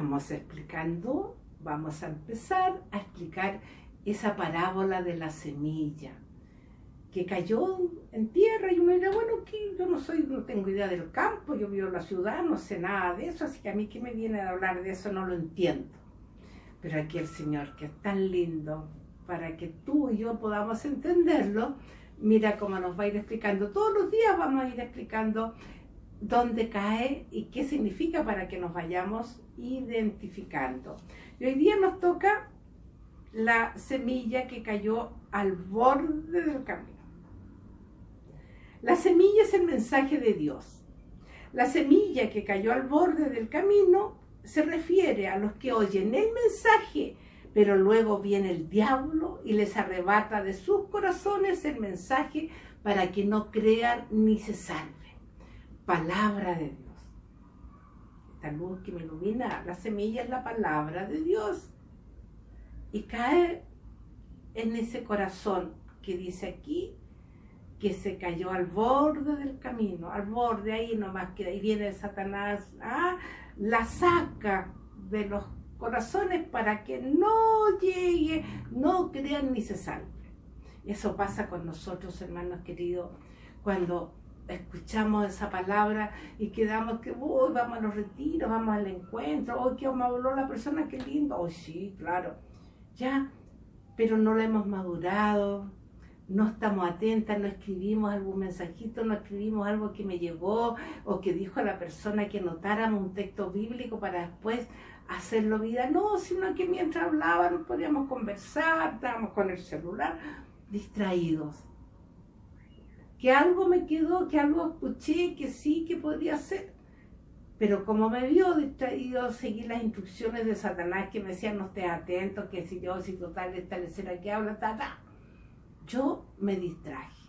estamos explicando, vamos a empezar a explicar esa parábola de la semilla que cayó en tierra y uno dirá, bueno, que yo no soy, no tengo idea del campo, yo vivo en la ciudad, no sé nada de eso, así que a mí que me viene a hablar de eso no lo entiendo. Pero aquí el Señor, que es tan lindo, para que tú y yo podamos entenderlo, mira cómo nos va a ir explicando. Todos los días vamos a ir explicando dónde cae y qué significa para que nos vayamos identificando. Y hoy día nos toca la semilla que cayó al borde del camino. La semilla es el mensaje de Dios. La semilla que cayó al borde del camino se refiere a los que oyen el mensaje, pero luego viene el diablo y les arrebata de sus corazones el mensaje para que no crean ni se salven. Palabra de Dios. Esta luz que me ilumina, la semilla es la palabra de Dios. Y cae en ese corazón que dice aquí, que se cayó al borde del camino, al borde ahí nomás, que ahí viene Satanás, ¿ah? la saca de los corazones para que no llegue, no crean ni se salve. Eso pasa con nosotros, hermanos queridos, cuando escuchamos esa palabra y quedamos que, uy, vamos a los retiros, vamos al encuentro, hoy que me habló la persona, qué lindo, hoy sí, claro, ya, pero no la hemos madurado, no estamos atentas, no escribimos algún mensajito, no escribimos algo que me llegó o que dijo a la persona que notáramos un texto bíblico para después hacerlo vida. No, sino que mientras hablábamos podíamos conversar, estábamos con el celular, distraídos. Que algo me quedó, que algo escuché, que sí, que podía ser. Pero como me vio distraído, seguí las instrucciones de Satanás que me decían no estés atento, que si yo, si total, esta lecera que habla, ta, ta yo me distraje.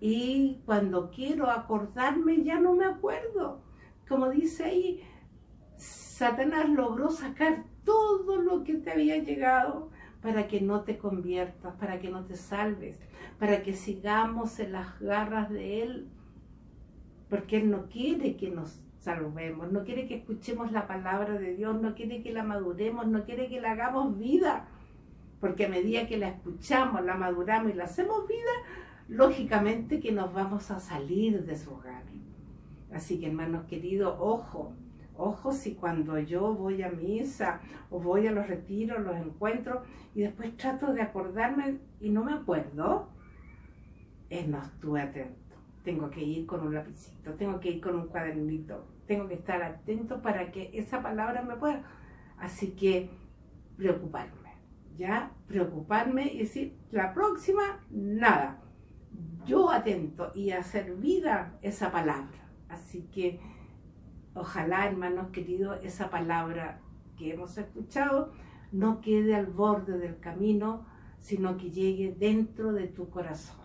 Y cuando quiero acordarme ya no me acuerdo. Como dice ahí, Satanás logró sacar todo lo que te había llegado para que no te conviertas, para que no te salves, para que sigamos en las garras de Él, porque Él no quiere que nos salvemos, no quiere que escuchemos la palabra de Dios, no quiere que la maduremos, no quiere que la hagamos vida porque a medida que la escuchamos, la maduramos y la hacemos vida, lógicamente que nos vamos a salir de su hogar. Así que hermanos queridos, ojo, ojo si cuando yo voy a misa o voy a los retiros, los encuentros y después trato de acordarme y no me acuerdo, es no estuve atento. Tengo que ir con un lapicito, tengo que ir con un cuadernito, tengo que estar atento para que esa palabra me pueda. Así que preocuparme ya preocuparme y decir, la próxima, nada. Yo atento y hacer vida esa palabra. Así que ojalá, hermanos queridos, esa palabra que hemos escuchado no quede al borde del camino, sino que llegue dentro de tu corazón.